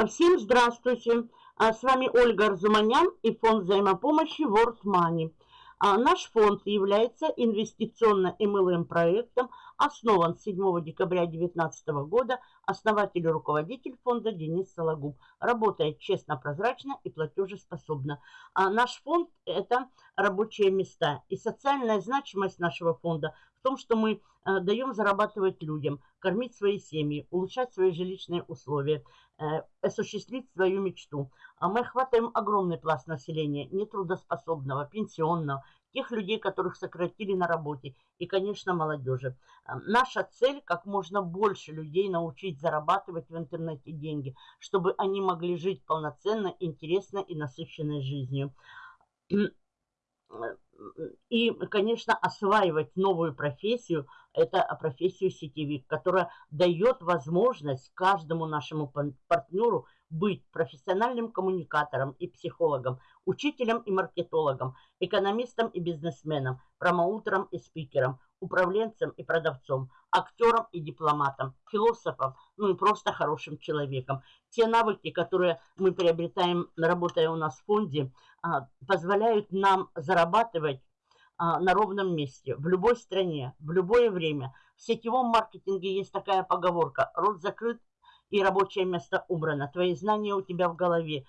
А всем здравствуйте! А с вами Ольга Арзуманян и фонд взаимопомощи World Money. А наш фонд является инвестиционно-МЛМ проектом, основан 7 декабря 2019 года, основатель и руководитель фонда Денис Сологуб. Работает честно, прозрачно и платежеспособно. А наш фонд – это рабочие места. И социальная значимость нашего фонда в том, что мы э, даем зарабатывать людям, кормить свои семьи, улучшать свои жилищные условия, э, осуществить свою мечту. А мы охватываем огромный пласт населения, нетрудоспособного, пенсионного, тех людей, которых сократили на работе, и, конечно, молодежи. Э, наша цель – как можно больше людей научить зарабатывать в интернете деньги, чтобы они могли жить полноценно, интересно и насыщенной жизнью и, конечно, осваивать новую профессию, это профессию сетевик, которая дает возможность каждому нашему партнеру быть профессиональным коммуникатором и психологом, учителем и маркетологом, экономистом и бизнесменом, промоутером и спикером, управленцем и продавцом, актером и дипломатом, философом, ну и просто хорошим человеком. Те навыки, которые мы приобретаем, работая у нас в фонде, а, позволяют нам зарабатывать а, на ровном месте, в любой стране, в любое время. В сетевом маркетинге есть такая поговорка «рот закрыт и рабочее место убрано». Твои знания у тебя в голове.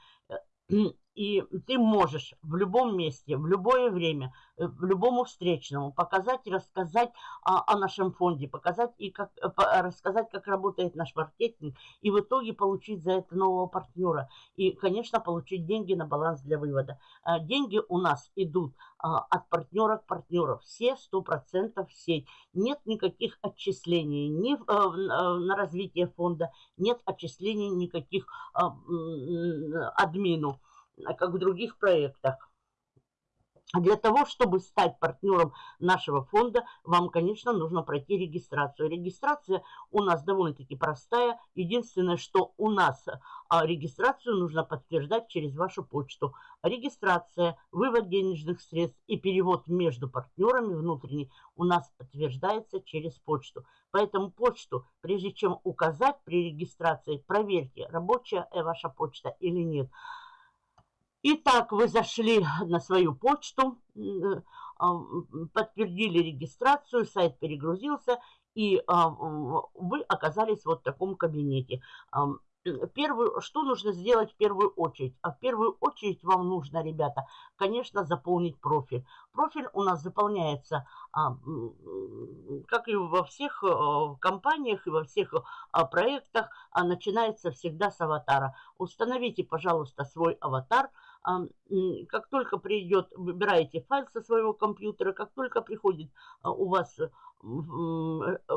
И ты можешь в любом месте, в любое время, э, в любому встречному показать и рассказать о, о нашем фонде, показать и как, э, рассказать, как работает наш маркетинг, и в итоге получить за это нового партнера. И, конечно, получить деньги на баланс для вывода. А, деньги у нас идут а, от партнера к партнеру. Все 100% в сеть. Нет никаких отчислений ни э, на развитие фонда, нет отчислений никаких а, админу как в других проектах. Для того, чтобы стать партнером нашего фонда, вам, конечно, нужно пройти регистрацию. Регистрация у нас довольно-таки простая. Единственное, что у нас а, регистрацию нужно подтверждать через вашу почту. Регистрация, вывод денежных средств и перевод между партнерами внутренний у нас подтверждается через почту. Поэтому почту, прежде чем указать при регистрации, проверьте, рабочая ваша почта или нет. Итак, вы зашли на свою почту, а, подтвердили регистрацию, сайт перегрузился, и а, вы оказались вот в таком кабинете. Первую, что нужно сделать в первую очередь? А в первую очередь вам нужно, ребята, конечно, заполнить профиль. Профиль у нас заполняется, как и во всех компаниях и во всех проектах, начинается всегда с аватара. Установите, пожалуйста, свой аватар – как только придет, выбираете файл со своего компьютера, как только приходит а, у вас э,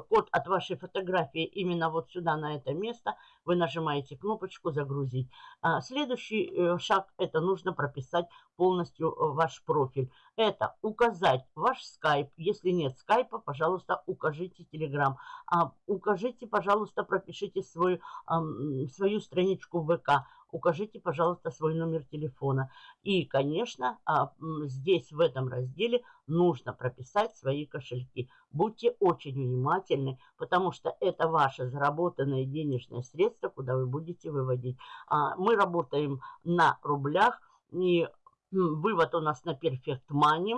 код от вашей фотографии именно вот сюда, на это место, вы нажимаете кнопочку «Загрузить». А, следующий э, шаг – это нужно прописать полностью э, ваш профиль. Это указать ваш скайп. Если нет скайпа, пожалуйста, укажите телеграм. Укажите, пожалуйста, пропишите свою, свою страничку в ВК укажите, пожалуйста, свой номер телефона. И, конечно, а, здесь в этом разделе нужно прописать свои кошельки. Будьте очень внимательны, потому что это ваши заработанные денежные средства, куда вы будете выводить. А, мы работаем на рублях, и вывод у нас на Perfect Money.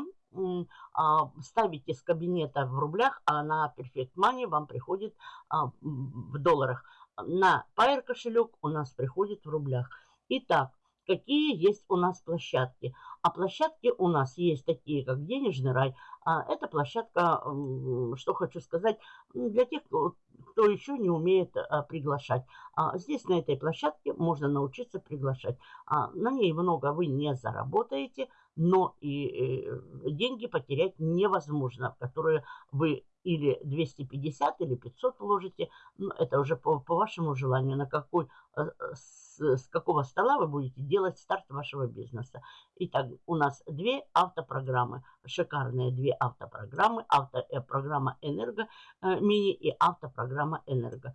А, ставите с кабинета в рублях, а на Perfect Money вам приходит в долларах на Pair кошелек у нас приходит в рублях. Итак, какие есть у нас площадки? А площадки у нас есть такие, как Денежный рай. А это площадка, что хочу сказать, для тех, кто еще не умеет а, приглашать. А здесь на этой площадке можно научиться приглашать. А на ней много вы не заработаете, но и э, деньги потерять невозможно, которые вы или 250, или 500 вложите. Ну, это уже по, по вашему желанию, на какой, с, с какого стола вы будете делать старт вашего бизнеса. Итак, у нас две автопрограммы, шикарные две автопрограммы. Автопрограмма э, «Энерго» мини и автопрограмма «Энерго».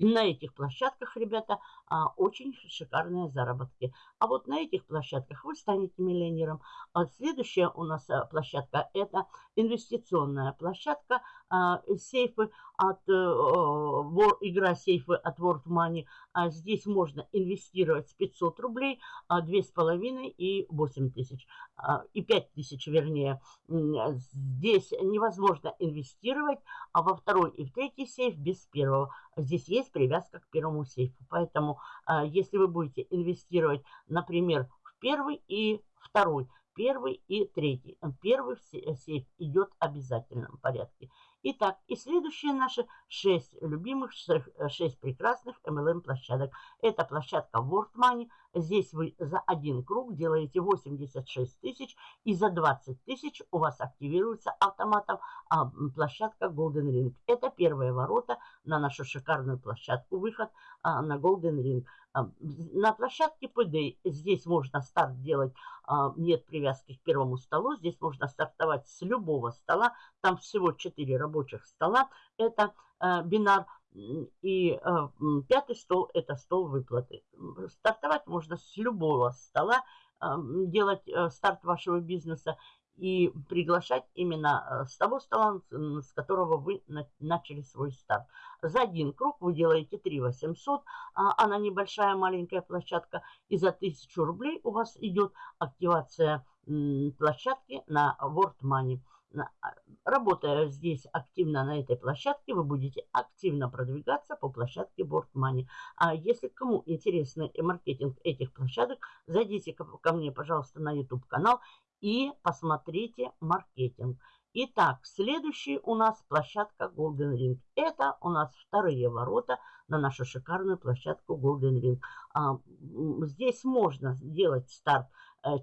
На этих площадках, ребята, а, очень шикарные заработки. А вот на этих площадках вы станете миллионером. А следующая у нас площадка – это инвестиционная площадка. А, сейфы от э, игра сейфы от World Money. А здесь можно инвестировать с 500 рублей, а 2,5 и 8 тысяч, и 5 тысяч вернее. Здесь невозможно инвестировать, а во второй и в третий сейф без первого. Здесь есть привязка к первому сейфу. Поэтому если вы будете инвестировать, например, в первый и второй, первый и третий. Первый сейф идет в обязательном порядке. Итак, и следующие наши 6 любимых, 6 прекрасных MLM площадок. Это площадка World Money. Здесь вы за один круг делаете 86 тысяч и за 20 тысяч у вас активируется автоматом а, площадка Golden Ring. Это первые ворота на нашу шикарную площадку, выход а, на Golden Ring. А, на площадке PD здесь можно старт делать, а, нет привязки к первому столу, здесь можно стартовать с любого стола, там всего 4 рабочих стола, это а, бинар, и пятый стол – это стол выплаты. Стартовать можно с любого стола, делать старт вашего бизнеса и приглашать именно э, с того стола, с которого вы начали свой старт. За один круг вы делаете 3 800, а она небольшая маленькая площадка, и за 1000 рублей у вас идет активация площадки на World Money. А, работая здесь активно на этой площадке, вы будете активно продвигаться по площадке Board Money. А если кому интересен маркетинг этих площадок, зайдите ко мне, пожалуйста, на YouTube канал и посмотрите маркетинг. Итак, следующий у нас площадка Golden Ring. Это у нас вторые ворота на нашу шикарную площадку Golden Ring. А, здесь можно сделать старт э,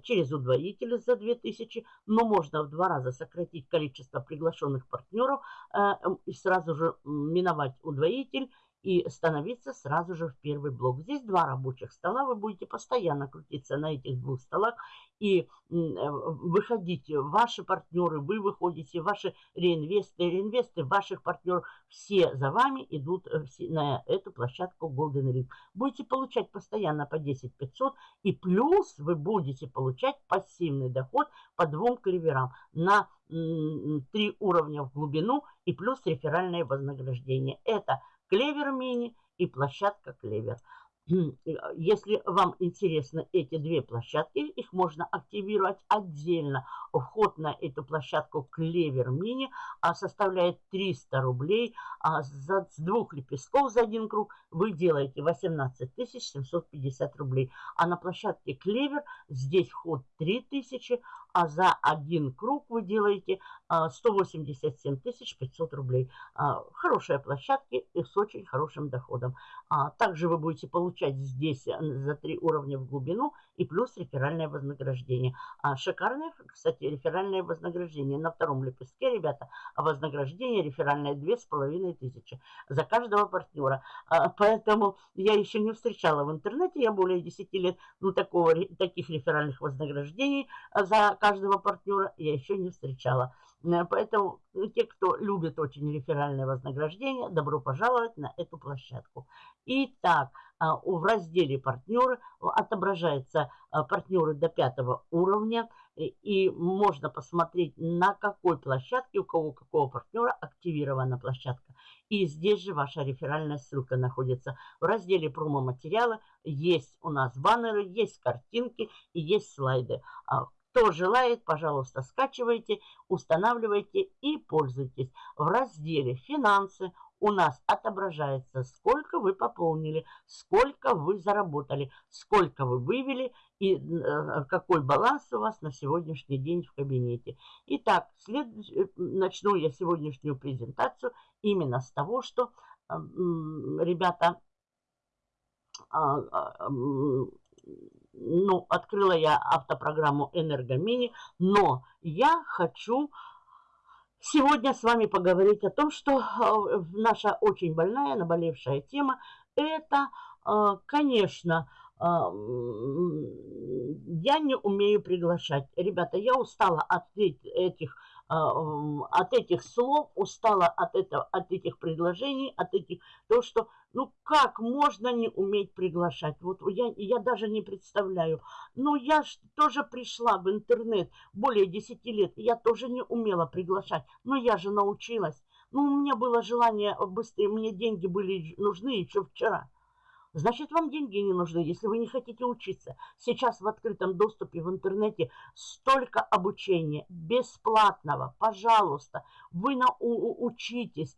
через удвоитель за 2000, но можно в два раза сократить количество приглашенных партнеров э, и сразу же миновать удвоитель и становиться сразу же в первый блок. Здесь два рабочих стола, вы будете постоянно крутиться на этих двух столах и э, выходить. Ваши партнеры, вы выходите, ваши реинвесты, реинвесты ваших партнеров, все за вами идут э, на эту площадку Golden Ring. Будете получать постоянно по 10 500 и плюс вы будете получать пассивный доход по двум клеверам на три уровня в глубину и плюс реферальное вознаграждение. Это Клевер Мини и площадка Клевер. Если вам интересны эти две площадки, их можно активировать отдельно. Вход на эту площадку Клевер Мини а, составляет 300 рублей. А за, с двух лепестков за один круг вы делаете 18 750 рублей. А на площадке Клевер здесь вход 3000, а за один круг вы делаете 187 а, 500 рублей. А, хорошие площадки и с очень хорошим доходом. А, также вы будете получать здесь э, за три уровня в глубину и плюс реферальное вознаграждение. Шикарное, кстати, реферальное вознаграждение. На втором лепестке, ребята, вознаграждение реферальное 2500 за каждого партнера. Поэтому я еще не встречала в интернете, я более 10 лет, ну, такого, таких реферальных вознаграждений за каждого партнера я еще не встречала. Э, поэтому ну, те, кто любит очень реферальное вознаграждение, добро пожаловать на эту площадку. Итак, а, в разделе «Партнеры» отображаются а, партнеры до пятого уровня. И можно посмотреть, на какой площадке, у кого какого партнера активирована площадка. И здесь же ваша реферальная ссылка находится. В разделе промо-материалы есть у нас баннеры, есть картинки и есть слайды. А, кто желает, пожалуйста, скачивайте, устанавливайте и пользуйтесь. В разделе «Финансы» у нас отображается, сколько вы пополнили, сколько вы заработали, сколько вы вывели и э, какой баланс у вас на сегодняшний день в кабинете. Итак, след... Э, начну я сегодняшнюю презентацию именно с того, что, ребята, а, а, ну, открыла я автопрограмму Энергомини, но я хочу сегодня с вами поговорить о том, что э, наша очень больная, наболевшая тема, это, э, конечно, э, я не умею приглашать. Ребята, я устала от этих а, от этих слов, устала от, этого, от этих предложений, от этих, то, что, ну, как можно не уметь приглашать? Вот я, я даже не представляю. Ну, я тоже пришла в интернет более 10 лет, я тоже не умела приглашать, но я же научилась. Ну, у меня было желание быстрее, мне деньги были нужны еще вчера. Значит, вам деньги не нужны, если вы не хотите учиться. Сейчас в открытом доступе в интернете столько обучения бесплатного. Пожалуйста, вы на, у, учитесь.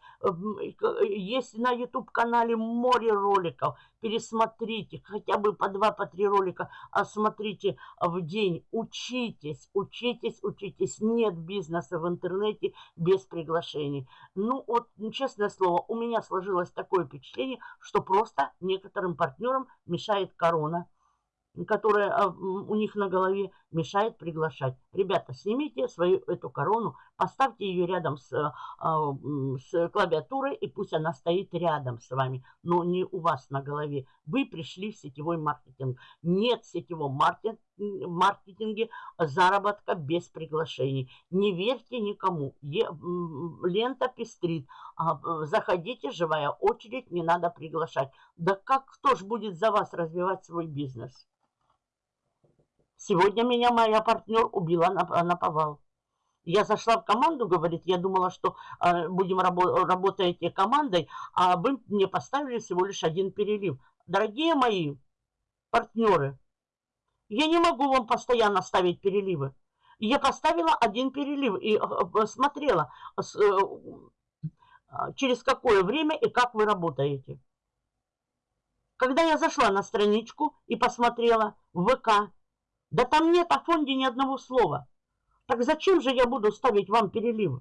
Есть на YouTube-канале море роликов. Пересмотрите хотя бы по два, по три ролика. Осмотрите в день. Учитесь, учитесь, учитесь. Нет бизнеса в интернете без приглашений. Ну, вот, честное слово, у меня сложилось такое впечатление, что просто некоторые некоторым партнерам мешает корона, которая а, у них на голове мешает приглашать. Ребята, снимите свою эту корону, поставьте ее рядом с, а, с клавиатурой, и пусть она стоит рядом с вами, но не у вас на голове. Вы пришли в сетевой маркетинг. Нет сетевого маркетинга маркетинге заработка без приглашений. Не верьте никому. Е, лента пестрит. А, заходите, живая очередь, не надо приглашать. Да как, кто ж будет за вас развивать свой бизнес? Сегодня меня моя партнер убила на, на повал. Я зашла в команду, говорит, я думала, что э, будем рабо работать командой, а вы мне поставили всего лишь один перелив. Дорогие мои партнеры, я не могу вам постоянно ставить переливы. Я поставила один перелив и э, смотрела, э, через какое время и как вы работаете. Когда я зашла на страничку и посмотрела в ВК, да там нет о фонде ни одного слова. Так зачем же я буду ставить вам переливы?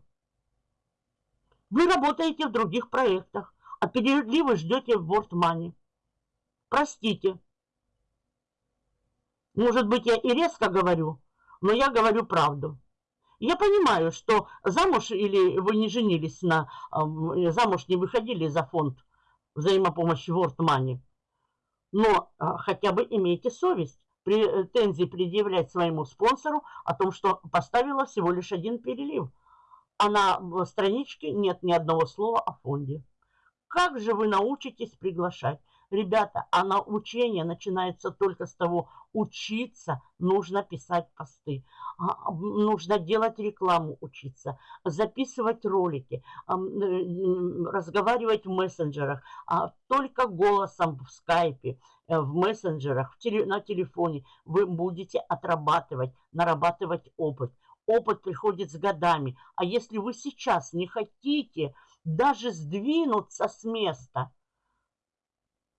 Вы работаете в других проектах, а переливы ждете в World Money. Простите. Может быть, я и резко говорю, но я говорю правду. Я понимаю, что замуж или вы не женились на... Замуж не выходили за фонд взаимопомощи World Money. Но а, хотя бы имейте совесть претензии предъявлять своему спонсору о том, что поставила всего лишь один перелив. А на страничке нет ни одного слова о фонде. Как же вы научитесь приглашать? Ребята, а научение начинается только с того, учиться нужно писать посты, а, нужно делать рекламу, учиться, записывать ролики, разговаривать в мессенджерах, а только голосом в скайпе, э, в мессенджерах, на телефоне вы будете отрабатывать, нарабатывать опыт. Опыт приходит с годами. А если вы сейчас не хотите даже сдвинуться с места –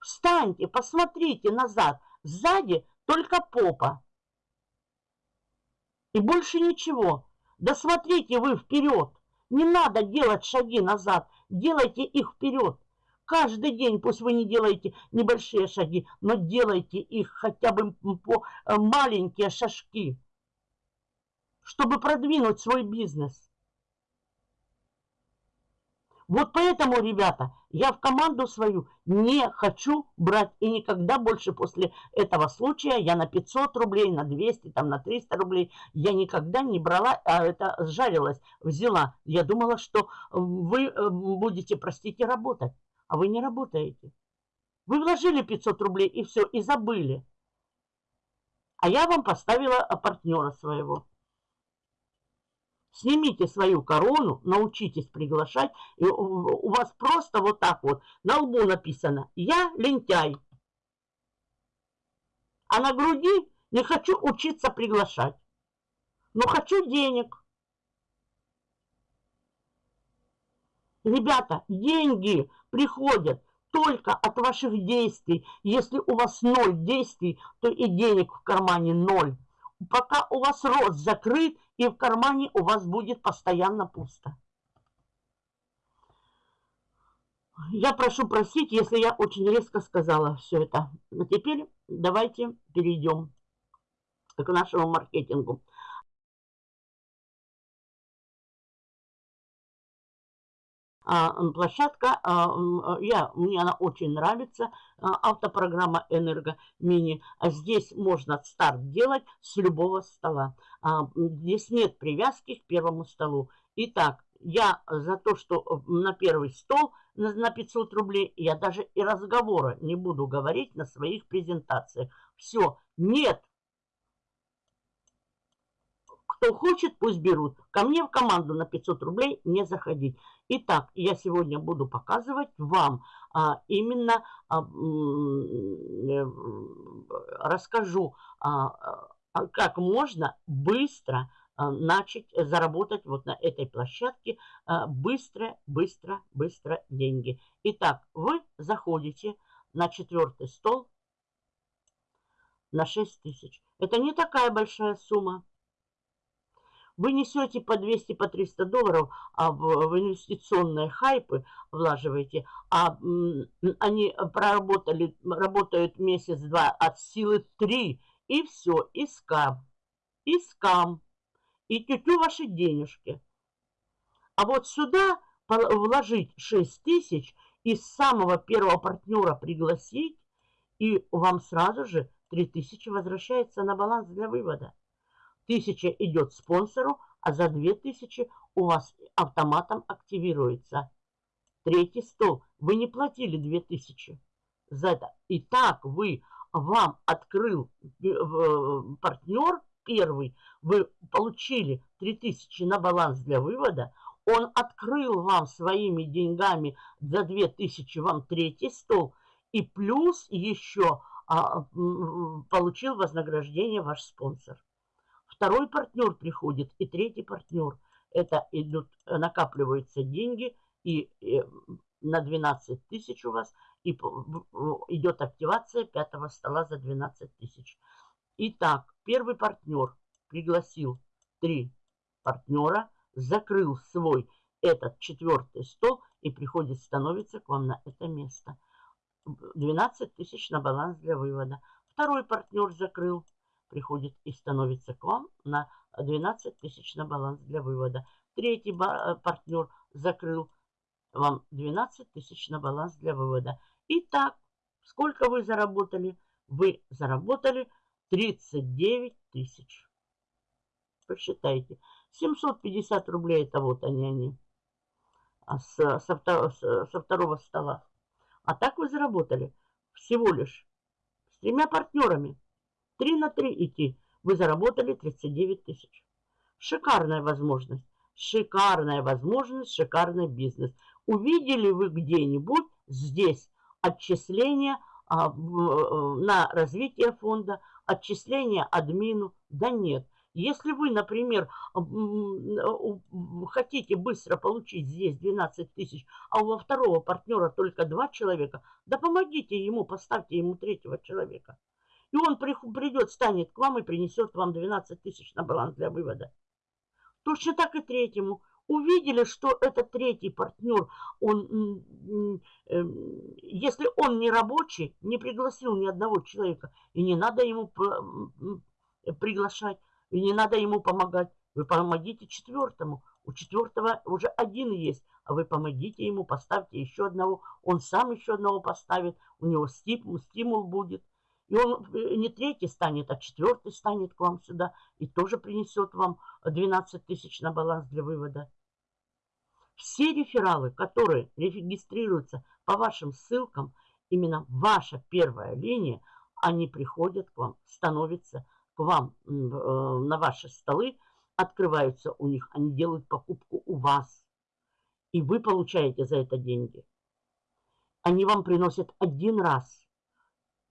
Встаньте, посмотрите назад. Сзади только попа. И больше ничего. Да смотрите вы вперед. Не надо делать шаги назад. Делайте их вперед. Каждый день, пусть вы не делаете небольшие шаги, но делайте их хотя бы по э, маленькие шажки, чтобы продвинуть свой бизнес. Вот поэтому, ребята, я в команду свою не хочу брать. И никогда больше после этого случая я на 500 рублей, на 200, там, на 300 рублей, я никогда не брала, а это сжалилась, взяла. Я думала, что вы э, будете, простите, работать. А вы не работаете. Вы вложили 500 рублей и все, и забыли. А я вам поставила партнера своего. Снимите свою корону, научитесь приглашать. И у вас просто вот так вот на лбу написано «Я лентяй». А на груди не хочу учиться приглашать. Но хочу денег. Ребята, деньги приходят только от ваших действий. Если у вас ноль действий, то и денег в кармане ноль. Пока у вас рот закрыт, и в кармане у вас будет постоянно пусто. Я прошу простить, если я очень резко сказала все это. А теперь давайте перейдем к нашему маркетингу. Площадка, а, я, мне она очень нравится, автопрограмма Энерго Мини. Здесь можно старт делать с любого стола. Здесь нет привязки к первому столу. Итак, я за то, что э, на первый стол на 500 рублей, я даже и разговора не буду говорить на своих презентациях. Все, нет Кто хочет, пусть берут. Ко мне в команду на 500 рублей не заходить. Итак, я сегодня буду показывать вам а, именно, а, э, расскажу, а, а, как можно быстро а, начать заработать вот на этой площадке а, быстро, быстро, быстро деньги. Итак, вы заходите на четвертый стол на 6 тысяч. Это не такая большая сумма. Вы несете по 200, по 300 долларов а в, в инвестиционные хайпы, влаживаете, а они проработали, работают месяц-два от силы 3, и все, и скам, и скам, и тютю ваши денежки. А вот сюда вложить 6 тысяч и с самого первого партнера пригласить, и вам сразу же 3000 возвращается на баланс для вывода. 1000 идет спонсору, а за 2000 у вас автоматом активируется. Третий стол. Вы не платили 2000 за это. И так вы, вам открыл э, партнер первый, вы получили 3000 на баланс для вывода, он открыл вам своими деньгами за 2000 вам третий стол, и плюс еще а, получил вознаграждение ваш спонсор. Второй партнер приходит и третий партнер. Это идут, накапливаются деньги и, и на 12 тысяч у вас и идет активация пятого стола за 12 тысяч. Итак, первый партнер пригласил три партнера, закрыл свой этот четвертый стол и приходит, становится к вам на это место. 12 тысяч на баланс для вывода. Второй партнер закрыл, приходит и становится к вам на 12 тысяч на баланс для вывода. Третий э, партнер закрыл вам 12 тысяч на баланс для вывода. Итак, сколько вы заработали? Вы заработали 39 тысяч. Посчитайте. 750 рублей это вот они, они. А с, со, второго, со второго стола. А так вы заработали всего лишь с тремя партнерами. Три на три идти. Вы заработали 39 тысяч. Шикарная возможность. Шикарная возможность, шикарный бизнес. Увидели вы где-нибудь здесь отчисления а, в, э, на развитие фонда, отчисления админу? Да нет. Если вы, например, хотите быстро получить здесь 12 тысяч, а у второго партнера только два человека, да помогите ему, поставьте ему третьего человека. И он придет, станет к вам и принесет вам 12 тысяч на баланс для вывода. Точно так и третьему. Увидели, что этот третий партнер, он, эм, если он не рабочий, не пригласил ни одного человека, и не надо ему приглашать, и не надо ему помогать. Вы помогите четвертому. У четвертого уже один есть, а вы помогите ему, поставьте еще одного. Он сам еще одного поставит, у него стимул, стимул будет. И он э, не третий станет, а четвертый станет к вам сюда и тоже принесет вам 12 тысяч на баланс для вывода. Все рефералы, которые регистрируются по вашим ссылкам, именно ваша первая линия, они приходят к вам, становятся к вам э, на ваши столы, открываются у них, они делают покупку у вас. И вы получаете за это деньги. Они вам приносят один раз.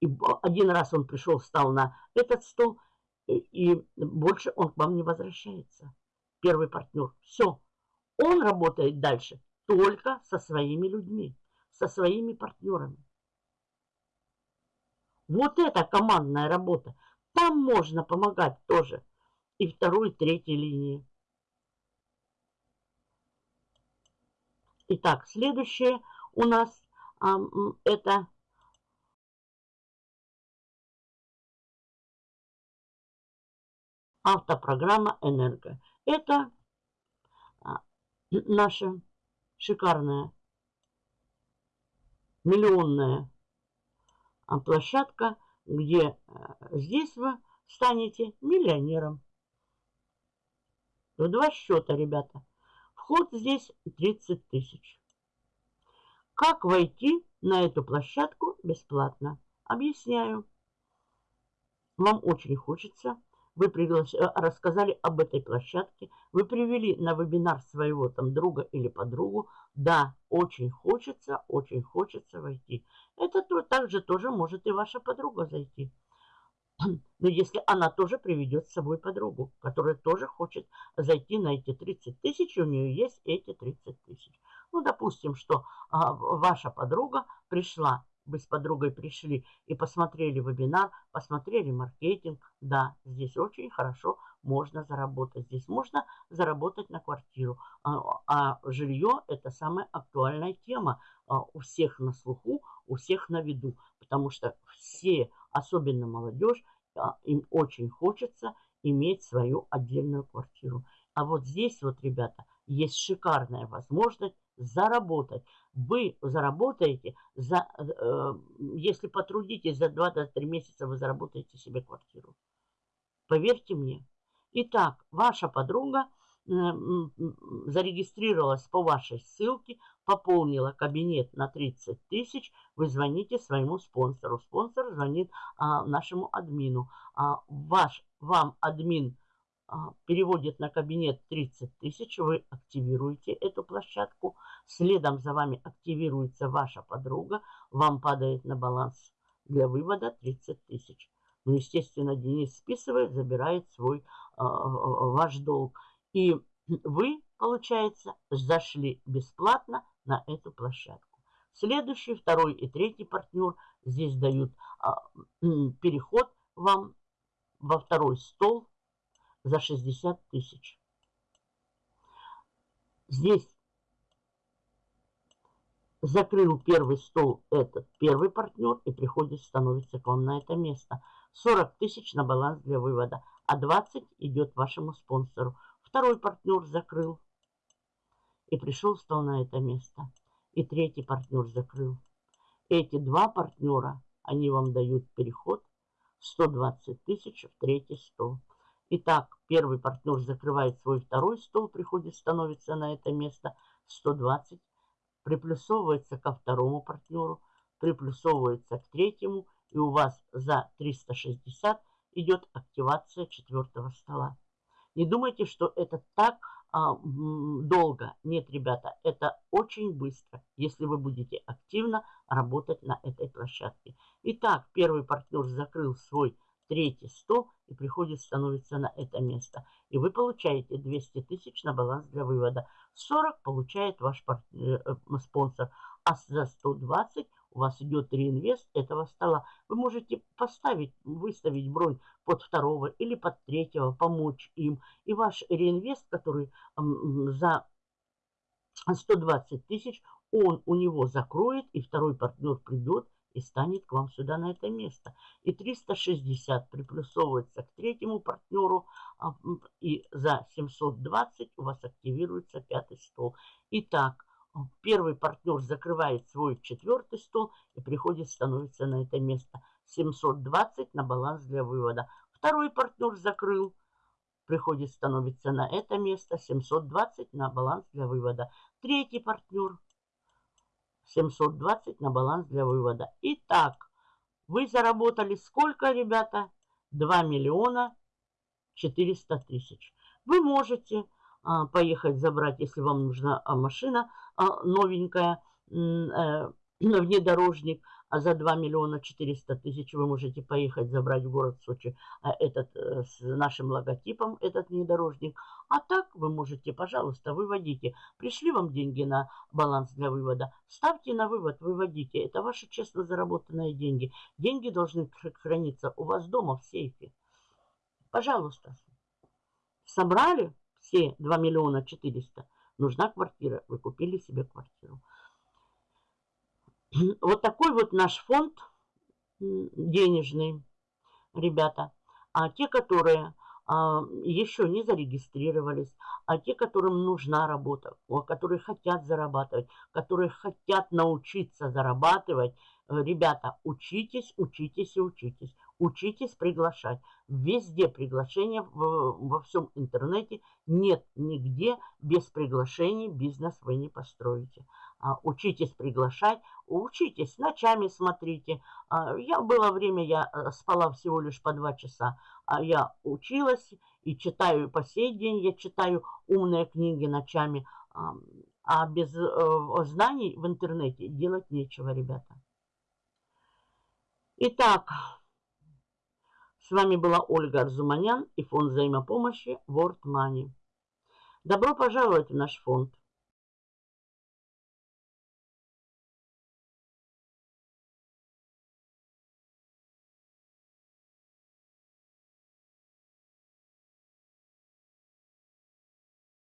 И один раз он пришел, встал на этот стол, и больше он к вам не возвращается. Первый партнер. Все. Он работает дальше только со своими людьми, со своими партнерами. Вот это командная работа. Там можно помогать тоже. И второй, и третьей линии. Итак, следующее у нас а, это автопрограмма «Энерго». Это а, наша шикарная миллионная а, площадка где э, здесь вы станете миллионером. В два счета, ребята. Вход здесь 30 тысяч. Как войти на эту площадку бесплатно? Объясняю. Вам очень хочется вы приглас... Э, рассказали об этой площадке, вы привели на вебинар своего там друга или подругу, да, очень хочется, очень хочется войти. Это то, также тоже может и ваша подруга зайти. Но если она тоже приведет с собой подругу, которая тоже хочет зайти на эти 30 тысяч, у нее есть эти 30 тысяч. Ну, допустим, что а, ваша подруга пришла вы с подругой пришли и посмотрели вебинар, посмотрели маркетинг, да, здесь очень хорошо можно заработать. Здесь можно заработать на квартиру. А, а жилье – это самая актуальная тема а, у всех на слуху, у всех на виду. Потому что все, особенно молодежь, а, им очень хочется иметь свою отдельную квартиру. А вот здесь вот, ребята, есть шикарная возможность заработать. Вы заработаете, за, э, если потрудитесь за 2-3 месяца, вы заработаете себе квартиру. Поверьте мне. Итак, ваша подруга э, зарегистрировалась по вашей ссылке, пополнила кабинет на 30 тысяч, вы звоните своему спонсору. Спонсор звонит а, нашему админу. А, ваш, вам админ переводит на кабинет 30 тысяч, вы активируете эту площадку, следом за вами активируется ваша подруга, вам падает на баланс для вывода 30 тысяч. Ну, естественно, Денис списывает, забирает свой э, ваш долг. И вы, получается, зашли бесплатно на эту площадку. Следующий, второй и третий партнер здесь дают э, переход вам во второй стол за 60 тысяч. Здесь закрыл первый стол этот первый партнер и приходит, становится к вам на это место. 40 тысяч на баланс для вывода, а 20 идет вашему спонсору. Второй партнер закрыл и пришел, стал на это место. И третий партнер закрыл. Эти два партнера, они вам дают переход 120 тысяч в третий стол. Итак, первый партнер закрывает свой второй стол, приходит, становится на это место 120, приплюсовывается ко второму партнеру, приплюсовывается к третьему, и у вас за 360 идет активация четвертого стола. Не думайте, что это так а, долго. Нет, ребята, это очень быстро, если вы будете активно работать на этой площадке. Итак, первый партнер закрыл свой третий стол и приходит, становится на это место. И вы получаете 200 тысяч на баланс для вывода. 40 получает ваш партнер, э, спонсор. А за 120 у вас идет реинвест этого стола. Вы можете поставить, выставить бронь под второго или под третьего, помочь им. И ваш реинвест, который за 120 тысяч, он у него закроет, и второй партнер придет и станет к вам сюда на это место. И 360 приплюсовывается к третьему партнеру, а, и за 720 у вас активируется пятый стол. Итак, первый партнер закрывает свой четвертый стол и приходит, становится на это место. 720 на баланс для вывода. Второй партнер закрыл, приходит, становится на это место. 720 на баланс для вывода. Третий партнер 720 на баланс для вывода. Итак, вы заработали сколько, ребята? 2 миллиона 400 тысяч. Вы можете а, поехать забрать, если вам нужна а, машина а, новенькая, э, внедорожник, а за 2 миллиона 400 тысяч вы можете поехать забрать в город Сочи а, этот э, с нашим логотипом, этот внедорожник. А так вы можете, пожалуйста, выводите. Пришли вам деньги на баланс для вывода, ставьте на вывод, выводите. Это ваши честно заработанные деньги. Деньги должны храниться у вас дома в сейфе. Пожалуйста. Собрали все 2 миллиона 400. Нужна квартира. Вы купили себе квартиру. Вот такой вот наш фонд денежный, ребята. А те, которые а, еще не зарегистрировались, а те, которым нужна работа, которые хотят зарабатывать, которые хотят научиться зарабатывать, э, ребята, учитесь, учитесь и учитесь. Учитесь приглашать. Везде приглашения во всем интернете. Нет нигде без приглашений бизнес вы не построите. А, учитесь приглашать, учитесь, ночами смотрите. А, я было время, я э, спала всего лишь по два часа. А я училась и читаю по сей день, я читаю умные книги ночами. А без э, знаний в интернете делать нечего, ребята. Итак, с вами была Ольга Арзуманян и фонд взаимопомощи World Money. Добро пожаловать в наш фонд.